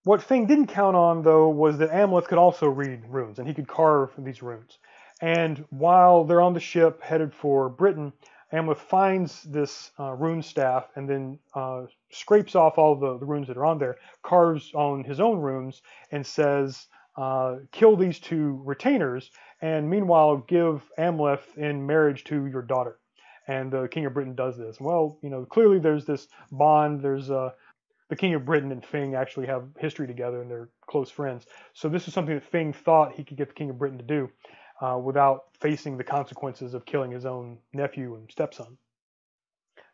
What Fing didn't count on, though, was that Amleth could also read runes, and he could carve these runes. And while they're on the ship headed for Britain, Amleth finds this uh, rune staff and then uh, scrapes off all the, the, runes that are on there, carves on his own runes, and says, uh, kill these two retainers, and meanwhile give Amleth in marriage to your daughter. And the king of Britain does this. Well, you know, clearly there's this bond, there's a the King of Britain and Fing actually have history together and they're close friends. So this is something that Fing thought he could get the King of Britain to do uh, without facing the consequences of killing his own nephew and stepson.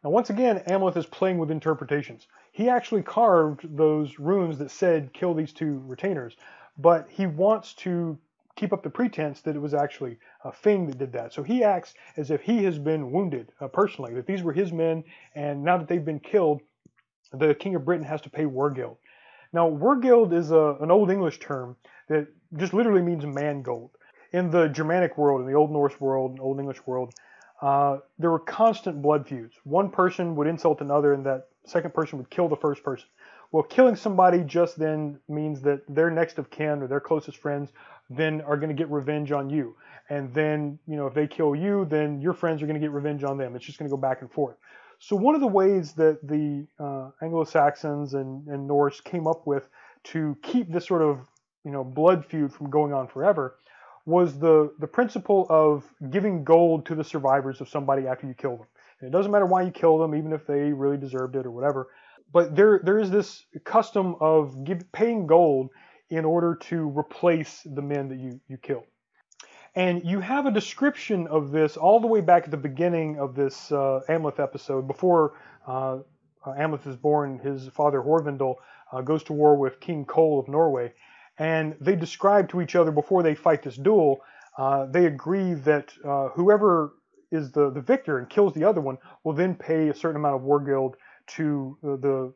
Now, once again, Amleth is playing with interpretations. He actually carved those runes that said kill these two retainers, but he wants to keep up the pretense that it was actually a Fing that did that. So he acts as if he has been wounded uh, personally, that these were his men, and now that they've been killed, the King of Britain has to pay Wergild. Now, Wergild is a, an Old English term that just literally means mangold. In the Germanic world, in the Old Norse world, Old English world, uh, there were constant blood feuds. One person would insult another, and that second person would kill the first person. Well, killing somebody just then means that their next of kin or their closest friends then are going to get revenge on you. And then, you know, if they kill you, then your friends are going to get revenge on them. It's just going to go back and forth. So one of the ways that the uh, Anglo-Saxons and, and Norse came up with to keep this sort of, you know, blood feud from going on forever was the, the principle of giving gold to the survivors of somebody after you kill them. And it doesn't matter why you kill them, even if they really deserved it or whatever. But there, there is this custom of give, paying gold in order to replace the men that you, you killed. And you have a description of this all the way back at the beginning of this uh, Amleth episode, before uh, uh Amleth is born, his father Horvindel uh, goes to war with King Cole of Norway. And they describe to each other before they fight this duel, uh, they agree that uh, whoever is the, the victor and kills the other one will then pay a certain amount of wergild to the,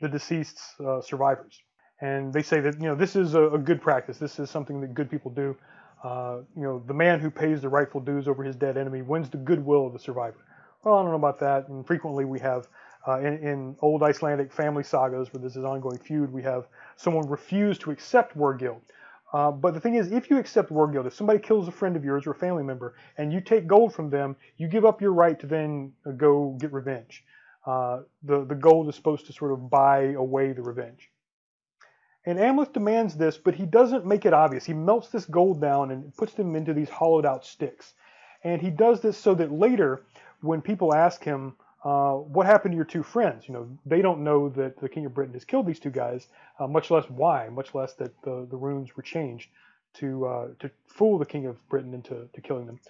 the deceased's survivors. And they say that, you know, this is a, a good practice. This is something that good people do. Uh, you know, the man who pays the rightful dues over his dead enemy wins the goodwill of the survivor. Well, I don't know about that. And frequently we have, uh, in, in, old Icelandic family sagas where there's an ongoing feud, we have someone refuse to accept Wergild. Uh, but the thing is, if you accept Wergild, if somebody kills a friend of yours or a family member, and you take gold from them, you give up your right to then go get revenge. Uh, the, the gold is supposed to sort of buy away the revenge. And Amleth demands this, but he doesn't make it obvious. He melts this gold down and puts them into these hollowed out sticks. And he does this so that later, when people ask him, uh, what happened to your two friends? You know, they don't know that the King of Britain has killed these two guys, uh, much less why, much less that the, the runes were changed to uh, to fool the King of Britain into to killing them.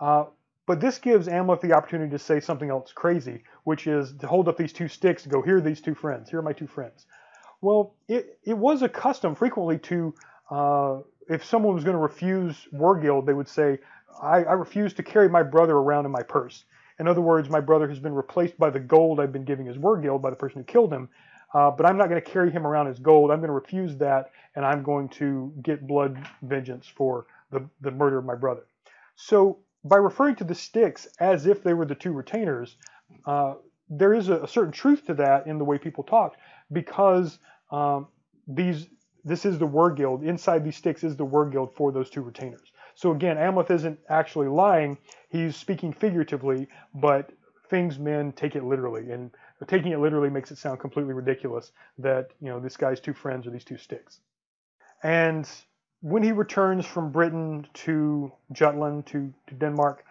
Uh, but this gives Amleth the opportunity to say something else crazy, which is to hold up these two sticks and go, here are these two friends. Here are my two friends. Well, it, it was a custom frequently to, uh, if someone was going to refuse Wergild, they would say, I, I refuse to carry my brother around in my purse. In other words, my brother has been replaced by the gold I've been giving his as Wergild by the person who killed him, uh, but I'm not going to carry him around as gold. I'm going to refuse that, and I'm going to get blood vengeance for the, the murder of my brother. So by referring to the sticks as if they were the two retainers, uh, there is a, a, certain truth to that in the way people talk because um, these this is the Wergild. Inside these sticks is the Wergild for those two retainers. So again, Amleth isn't actually lying. He's speaking figuratively, but Fing's men take it literally. And taking it literally makes it sound completely ridiculous that, you know, this guy's two friends are these two sticks. And when he returns from Britain to Jutland, to, to Denmark,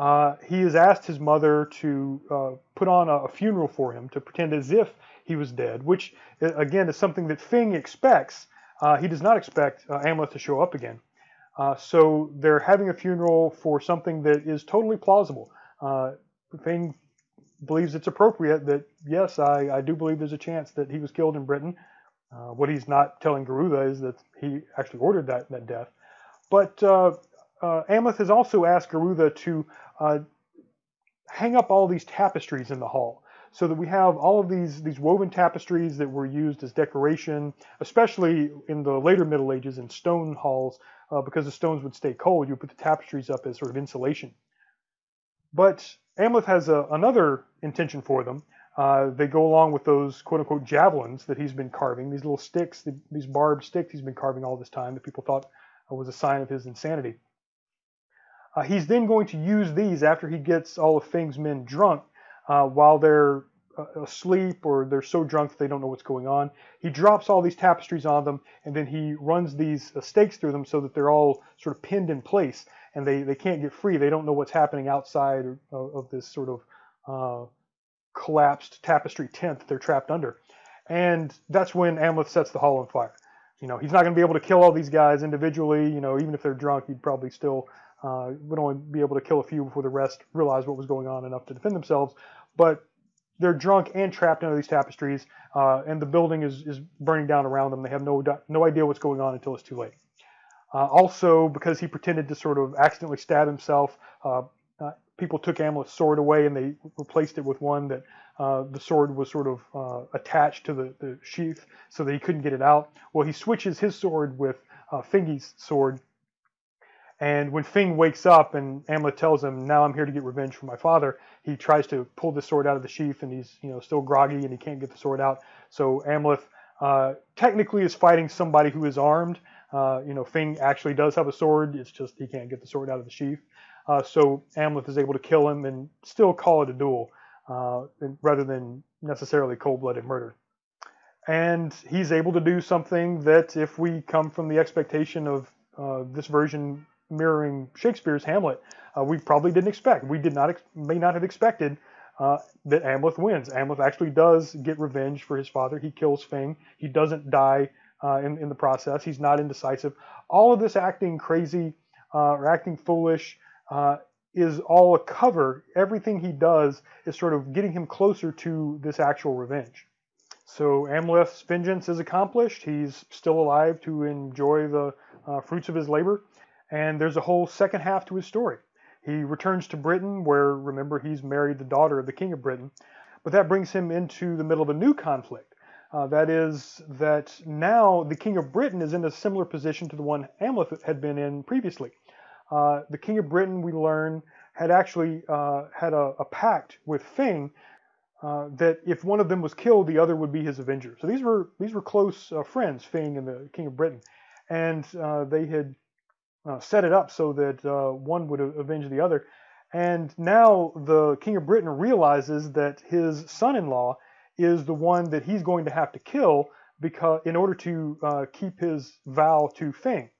uh, he has asked his mother to uh, put on a, a, funeral for him to pretend as if he was dead, which again is something that Fing expects. Uh, he does not expect uh, Amleth to show up again. Uh, so they're having a funeral for something that is totally plausible. Uh, Fing believes it's appropriate that, yes, I, I, do believe there's a chance that he was killed in Britain. Uh, what he's not telling Gerutha is that he actually ordered that, that death. But uh, Amleth has also asked Gerutha to hang up all these tapestries in the hall so that we have all of these, these woven tapestries that were used as decoration, especially in the later Middle Ages in stone halls, uh, because the stones would stay cold, you put the tapestries up as sort of insulation. But Amleth has a, another intention for them. Uh, they go along with those quote unquote javelins that he's been carving, these little sticks, these barbed sticks he's been carving all this time that people thought was a sign of his insanity. Uh, he's then going to use these after he gets all of Fing's men drunk uh, while they're uh, asleep or they're so drunk they don't know what's going on. He drops all these tapestries on them and then he runs these uh, stakes through them so that they're all sort of pinned in place and they, they can't get free. They don't know what's happening outside of, of this sort of uh, collapsed tapestry tent that they're trapped under. And that's when Amleth sets the hall on fire. You know, he's not going to be able to kill all these guys individually. You know, even if they're drunk, he'd probably still uh, would only be able to kill a few before the rest realized what was going on enough to defend themselves. But they're drunk and trapped under these tapestries, uh, and the building is, is burning down around them. They have no no idea what's going on until it's too late. Uh, also, because he pretended to sort of accidentally stab himself, uh, uh people took Amleth's sword away and they replaced it with one that uh, the sword was sort of attached to the, the, sheath so that he couldn't get it out. Well, he switches his sword with Fingi's sword. And when Fing wakes up and Amleth tells him, "Now I'm here to get revenge for my father," he tries to pull the sword out of the sheath, and he's you know still groggy and he can't get the sword out. So Amleth uh, technically is fighting somebody who is armed. Uh, you know, Fing actually does have a sword. It's just he can't get the sword out of the sheath. Uh, so Amleth is able to kill him and still call it a duel uh, rather than necessarily cold-blooded murder. And he's able to do something that, if we come from the expectation of uh, this version mirroring Shakespeare's Hamlet, uh, we probably didn't expect. We did not may not have expected uh, that Amleth wins. Amleth actually does get revenge for his father. He kills Fing. He doesn't die uh, in, in the process. He's not indecisive. All of this acting crazy uh, or acting foolish uh, is all a cover. Everything he does is sort of getting him closer to this actual revenge. So Amleth's vengeance is accomplished. He's still alive to enjoy the uh, fruits of his labor. And there's a whole second half to his story. He returns to Britain, where, remember, he's married the daughter of the King of Britain. But that brings him into the middle of a new conflict. Uh, that is, that now the King of Britain is in a similar position to the one Amleth had been in previously. Uh, the King of Britain, we learn, had actually uh, had a, a, pact with Fing uh, that if one of them was killed, the other would be his avenger. So these were these were close uh, friends, Fing and the King of Britain, and uh, they had set it up so that one would avenge the other. And now the King of Britain realizes that his son-in-law is the one that he's going to have to kill because in order to keep his vow to Fing.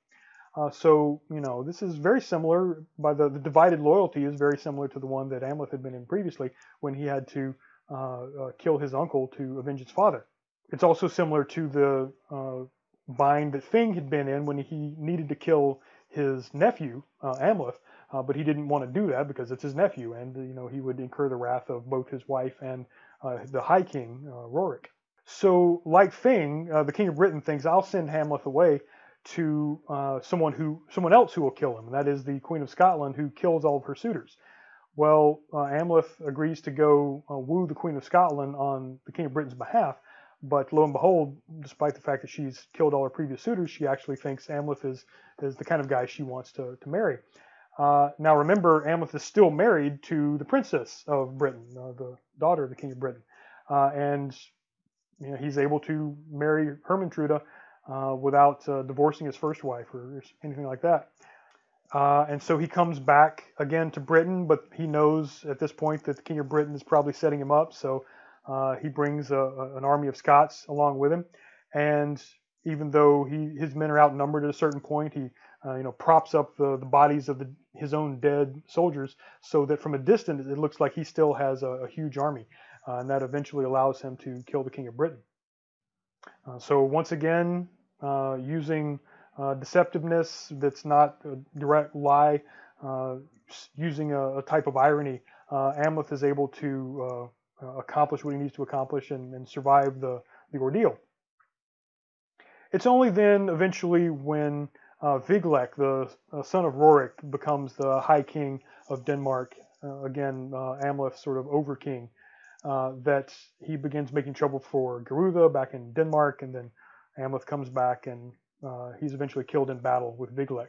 Uh, so, you know, this is very similar, by the, the, divided loyalty is very similar to the one that Amleth had been in previously when he had to uh, uh, kill his uncle to avenge his father. It's also similar to the uh, bind that Fing had been in when he needed to kill his nephew, uh, Amleth, uh, but he didn't want to do that because it's his nephew, and, you know, he would incur the wrath of both his wife and the High King, Rorik. So, like Fing, the King of Britain thinks, I'll send Hamlet away to uh, someone who someone else who will kill him, and that is the Queen of Scotland, who kills all of her suitors. Well, uh, Amleth agrees to go uh, woo the Queen of Scotland on the King of Britain's behalf, but lo and behold, despite the fact that she's killed all her previous suitors, she actually thinks Amleth is is the kind of guy she wants to to marry. Uh, now remember, Amleth is still married to the Princess of Britain, uh, the daughter of the King of Britain, uh, and you know, he's able to marry Hermantrude uh, without uh, divorcing his first wife or anything like that. Uh, and so he comes back again to Britain, but he knows at this point that the King of Britain is probably setting him up. So uh, he brings a, a, an army of Scots along with him. And even though he, his men are outnumbered at a certain point, he uh, you know props up the, the bodies of the, his own dead soldiers so that from a distance it looks like he still has a, a huge army. Uh, and that eventually allows him to kill the King of Britain. Uh, so once again, uh, using deceptiveness that's not a direct lie, using a, a, type of irony, Amleth is able to accomplish what he needs to accomplish and, and survive the, the ordeal. It's only then, eventually, when uh, Viglek, the uh, son of Rorik, becomes the High King of Denmark, uh, again, Amleth sort of over king, uh, that he begins making trouble for Gerutha back in Denmark, and then Amleth comes back and uh, he's eventually killed in battle with Viglek.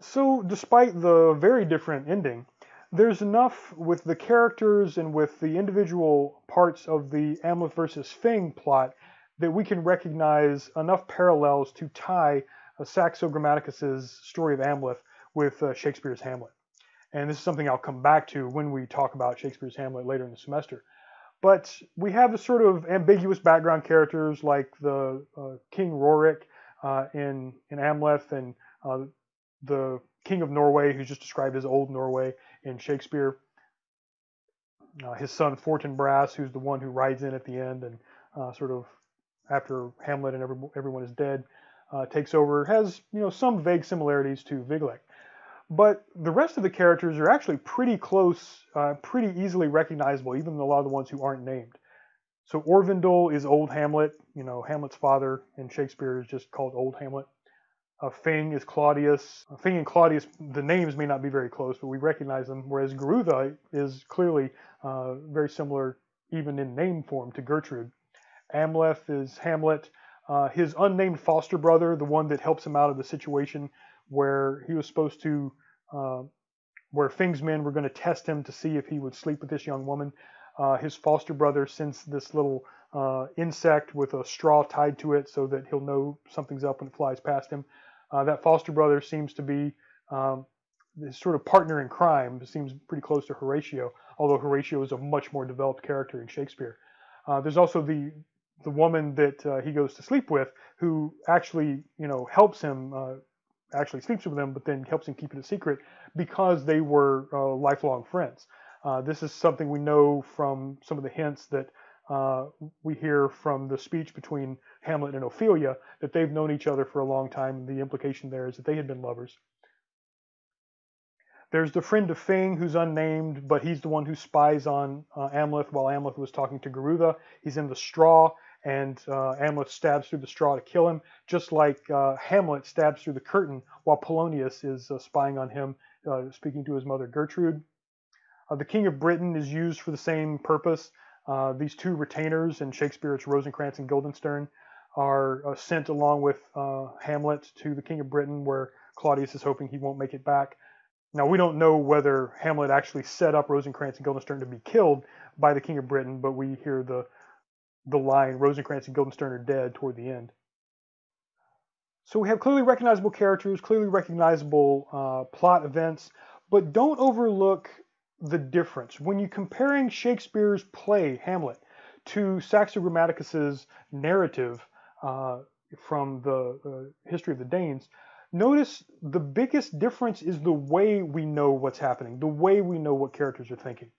So, despite the very different ending, there's enough with the characters and with the individual parts of the Amleth versus Fing plot that we can recognize enough parallels to tie uh, Saxo Grammaticus's story of Amleth with uh, Shakespeare's Hamlet. And this is something I'll come back to when we talk about Shakespeare's Hamlet later in the semester. But we have the sort of ambiguous background characters like the uh, King Rorik uh, in, in Amleth and uh, the King of Norway, who's just described as Old Norway in Shakespeare. Uh, his son Fortinbras, who's the one who rides in at the end and uh, sort of after Hamlet and every, everyone is dead, uh, takes over, has you know some vague similarities to Wiglaf. But the rest of the characters are actually pretty close, uh, pretty easily recognizable, even a lot of the ones who aren't named. So Orvindil is Old Hamlet, you know, Hamlet's father and Shakespeare is just called Old Hamlet. Uh, Fing is Claudius. Uh, Fing and Claudius, the names may not be very close, but we recognize them, whereas Gerutha is clearly uh, very similar, even in name form, to Gertrude. Amleth is Hamlet. Uh, his unnamed foster brother, the one that helps him out of the situation where he was supposed to, uh, where Fing's men were going to test him to see if he would sleep with this young woman. Uh, his foster brother sends this little insect with a straw tied to it so that he'll know something's up when it flies past him. Uh, that foster brother seems to be um, his sort of partner in crime. Seems pretty close to Horatio, although Horatio is a much more developed character in Shakespeare. Uh, there's also the the woman that uh, he goes to sleep with, who actually you know helps him uh, actually sleeps with him, but then helps him keep it a secret because they were uh, lifelong friends. Uh, this is something we know from some of the hints that uh, we hear from the speech between Hamlet and Ophelia that they've known each other for a long time. The implication there is that they had been lovers. There's the friend of Fing who's unnamed, but he's the one who spies on uh, Amleth while Amleth was talking to Gerutha. He's in the straw, and uh, Amleth stabs through the straw to kill him, just like uh, Hamlet stabs through the curtain while Polonius is uh, spying on him, speaking to his mother Gertrude. The King of Britain is used for the same purpose. Uh, these two retainers in Shakespeare's Rosencrantz and Guildenstern, are uh, sent along with uh, Hamlet to the King of Britain, where Claudius is hoping he won't make it back. Now, we don't know whether Hamlet actually set up Rosencrantz and Guildenstern to be killed by the King of Britain, but we hear the, the line, Rosencrantz and Guildenstern are dead, toward the end. So we have clearly recognizable characters, clearly recognizable uh, plot events, but don't overlook the difference. When you're comparing Shakespeare's play, Hamlet, to Saxo Grammaticus's narrative uh, from the uh, history of the Danes, notice the biggest difference is the way we know what's happening, the way we know what characters are thinking.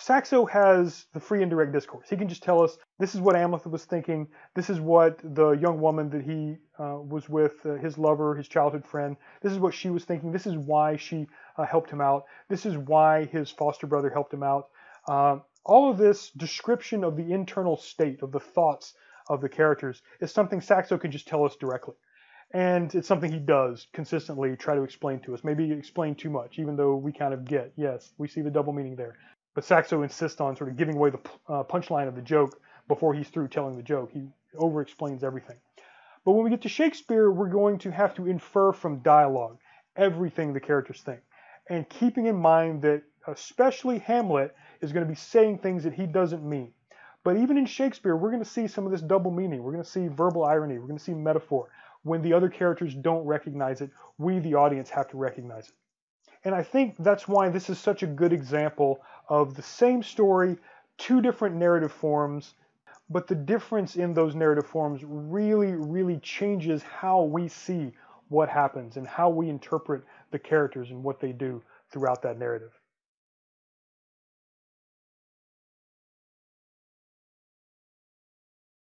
Saxo has the free indirect discourse. He can just tell us this is what Amleth was thinking. This is what the young woman that he uh, was with, uh, his lover, his childhood friend, this is what she was thinking. This is why she uh, helped him out. This is why his foster brother helped him out. Uh, all of this description of the internal state of the thoughts of the characters is something Saxo can just tell us directly. And it's something he does consistently try to explain to us. Maybe explain too much, even though we kind of get, yes, we see the double meaning there. But Saxo insists on sort of giving away the uh, punchline of the joke before he's through telling the joke. He over explains everything. But when we get to Shakespeare, we're going to have to infer from dialogue everything the characters think. And keeping in mind that especially Hamlet is going to be saying things that he doesn't mean. But even in Shakespeare, we're going to see some of this double meaning. We're going to see verbal irony. We're going to see metaphor. When the other characters don't recognize it, we, the audience, have to recognize it. And I think that's why this is such a good example of the same story, two different narrative forms, but the difference in those narrative forms really, really changes how we see what happens and how we interpret the characters and what they do throughout that narrative.